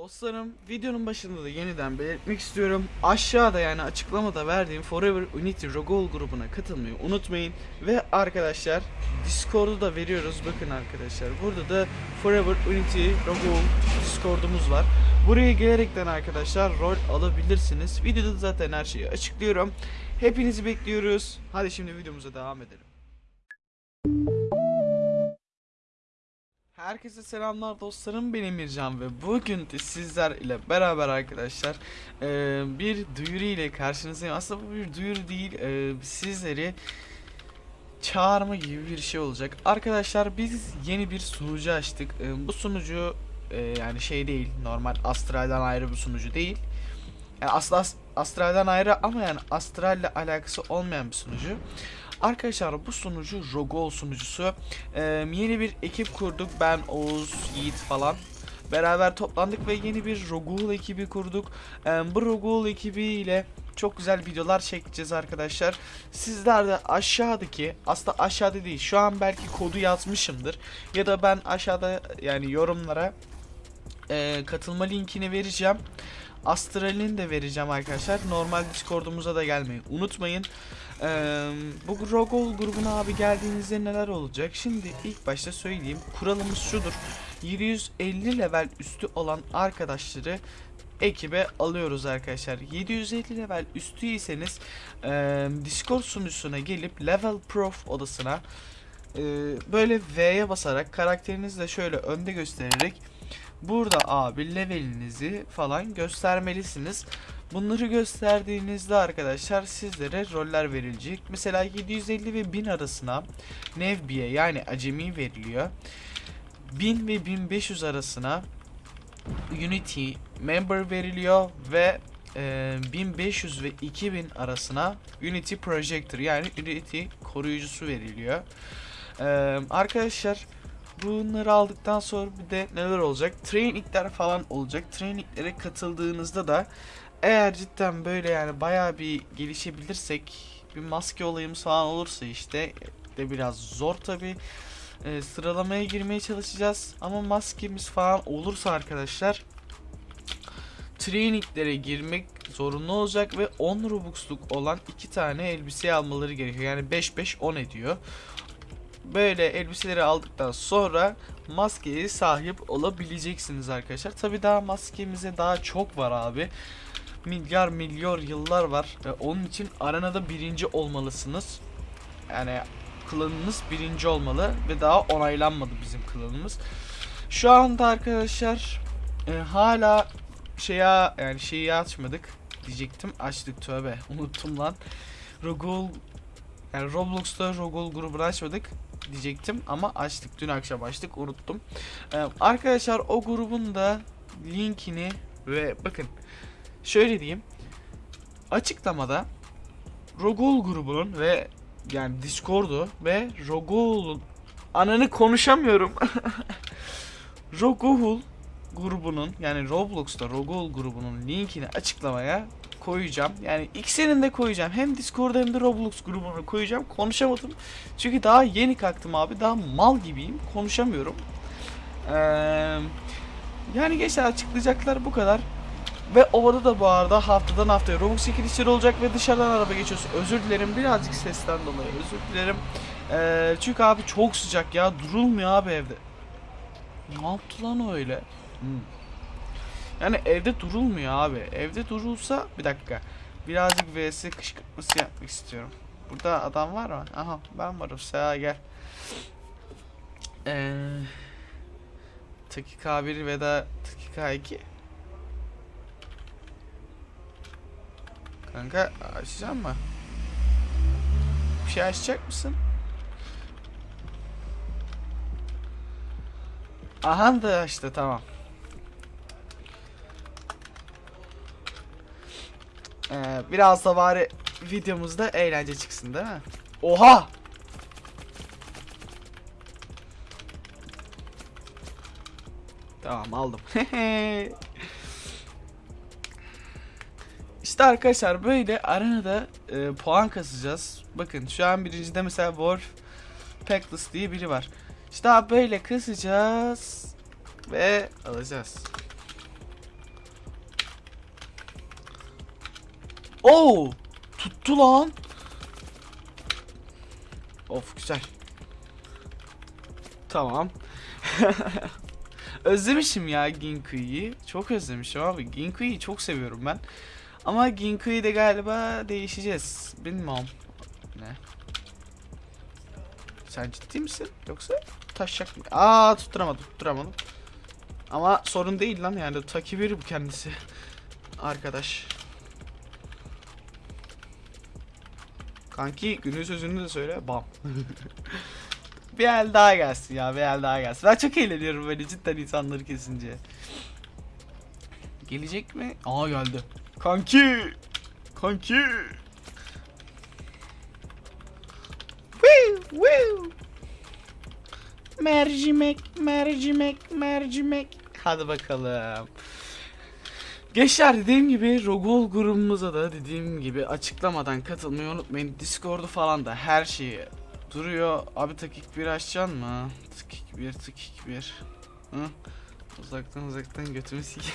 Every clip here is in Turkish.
Dostlarım videonun başında da yeniden belirtmek istiyorum. Aşağıda yani açıklamada verdiğim Forever Unity Rogol grubuna katılmayı unutmayın. Ve arkadaşlar Discord'u da veriyoruz. Bakın arkadaşlar burada da Forever Unity Rogol Discord'umuz var. Buraya gelerekten arkadaşlar rol alabilirsiniz. Videoda zaten her şeyi açıklıyorum. Hepinizi bekliyoruz. Hadi şimdi videomuza devam edelim. Herkese selamlar dostlarım benim Mircan ve bugün de sizler ile beraber arkadaşlar eee, bir duyuru ile karşınızdayım. Aslında bu bir duyuru değil eee, sizleri çağırma gibi bir şey olacak. Arkadaşlar biz yeni bir sunucu açtık. Eee, bu sunucu yani şey değil normal Astral'dan ayrı bir sunucu değil. Yani aslında As- Astral'dan ayrı ama yani Astral ile alakası olmayan bir sunucu. Arkadaşlar bu sunucu Rogol sunucusu. Ee, yeni bir ekip kurduk. Ben, Oğuz, Yiğit falan. Beraber toplandık ve yeni bir Rogol ekibi kurduk. Ee, bu Rogol ekibi ile çok güzel videolar çekeceğiz arkadaşlar. Sizler de aşağıdaki, aslında aşağıda değil, şu an belki kodu yazmışımdır. Ya da ben aşağıda yani yorumlara e, katılma linkini vereceğim. Astral'ini de vereceğim arkadaşlar. Normal Discord'umuza da gelmeyi unutmayın. Ee, bu Rogol grubuna abi geldiğinizde neler olacak? Şimdi ilk başta söyleyeyim. Kuralımız şudur. 750 level üstü olan arkadaşları ekibe alıyoruz arkadaşlar. 750 level üstüyseniz e, Discord sunucusuna gelip Level Prof odasına e, böyle V'ye basarak karakterinizle şöyle önde göstererek burada abi levelinizi falan göstermelisiniz. Bunları gösterdiğinizde arkadaşlar sizlere roller verilecek. Mesela 750 ve 1000 arasına Nevbiye yani acemi veriliyor. 1000 ve 1500 arasına Unity member veriliyor ve e, 1500 ve 2000 arasına Unity Projector yani Unity koruyucusu veriliyor. E, arkadaşlar bunları aldıktan sonra bir de neler olacak? Trainingler falan olacak. Traininglere katıldığınızda da eğer cidden böyle yani bayağı bir gelişebilirsek bir maske olayımız falan olursa işte de biraz zor tabi sıralamaya girmeye çalışacağız ama maskemiz falan olursa arkadaşlar traininglere girmek zorunlu olacak ve 10 Robux'luk olan iki tane elbise almaları gerekiyor. Yani 5-5-10 ediyor. Böyle elbiseleri aldıktan sonra maskeye sahip olabileceksiniz arkadaşlar. Tabi daha maskemize daha çok var abi milyar milyar yıllar var. E, onun için arenada birinci olmalısınız. Yani klanınız birinci olmalı ve daha onaylanmadı bizim klanımız. Şu anda arkadaşlar e, hala şeye yani şeyi açmadık diyecektim. Açtık tövbe. Unuttum lan. Rogol yani Roblox'ta Rogol grubunu açmadık diyecektim ama açtık. Dün akşam açtık. Unuttum. E, arkadaşlar o grubun da linkini ve bakın şöyle diyeyim. Açıklamada Rogol grubunun ve yani Discord'u ve Rogol'un ananı konuşamıyorum. Rogol grubunun yani Roblox'ta Rogol grubunun linkini açıklamaya koyacağım. Yani ikisinin de koyacağım. Hem Discord hem de Roblox grubunu koyacağım. Konuşamadım. Çünkü daha yeni kalktım abi. Daha mal gibiyim. Konuşamıyorum. Ee, yani gençler açıklayacaklar bu kadar. Ve ovada da bu arada haftadan haftaya Robux çekilişleri olacak ve dışarıdan araba geçiyorsun. Özür dilerim birazcık sesten dolayı özür dilerim. Ee, çünkü abi çok sıcak ya durulmuyor abi evde. Ne yaptı lan öyle? Hmm. Yani evde durulmuyor abi. Evde durulsa bir dakika. Birazcık vs kışkırtması yapmak istiyorum. Burada adam var mı? Aha ben varım. Seha gel. Ee, Taki K1 ve da Taki K2 Kanka açacak mı? Bir şey açacak mısın? Aha da işte tamam. Ee, biraz da bari videomuzda eğlence çıksın değil mi? Oha! Tamam aldım. İşte arkadaşlar böyle arenada e, puan kasacağız. Bakın şu an birincide mesela Wolf Packless diye biri var. İşte böyle kasacağız ve alacağız. Oo! Tuttu lan. Of güzel. Tamam. Özlemişim ya Ginkui'yi. Çok özlemişim abi. Ginkui'yi çok seviyorum ben. Ama Ginkui'de galiba değişeceğiz. Bilmem. Ne? Sen ciddi misin? Yoksa taşacak mı? Aa tutturamadım, tutturamadım. Ama sorun değil lan yani takibiri bu kendisi. Arkadaş. Kanki günün sözünü de söyle. Bam. bir el daha gelsin ya bir el daha gelsin. Ben çok eğleniyorum böyle cidden insanları kesince. Gelecek mi? Aa geldi. Kanki. Kanki. Woo, woo. Mercimek, mercimek, mercimek. Hadi bakalım. Gençler dediğim gibi Rogol grubumuza da dediğim gibi açıklamadan katılmayı unutmayın. Discord'u falan da her şeyi duruyor. Abi takik bir açacaksın mı? Takik bir, takik bir. Hı? Uzaktan uzaktan götümü sik.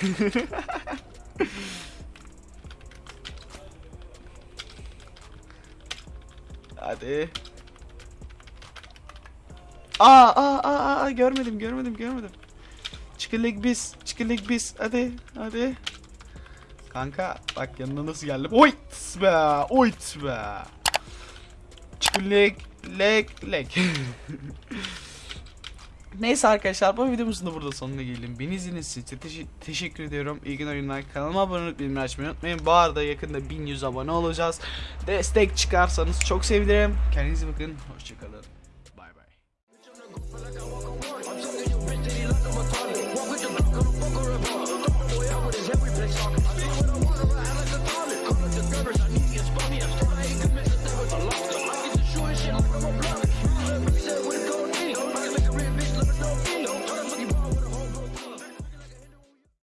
Hadi. Aa, aa, aa, görmedim, görmedim, görmedim. Çıkılık biz, çıkılık biz. Hadi, hadi. Kanka bak yanına nasıl geldim. Oyt be, oyt be. Çıkılık, lek, lek. Neyse arkadaşlar bu videomuzun da burada sonuna gelelim. Beni izlediğiniz için teşe- teşekkür ediyorum. İyi günler oyunlar. Kanalıma abone olup bildirimleri açmayı unutmayın. Bu arada yakında 1100 abone olacağız. Destek çıkarsanız çok sevinirim. Kendinize bakın. Hoşçakalın. Bay bay.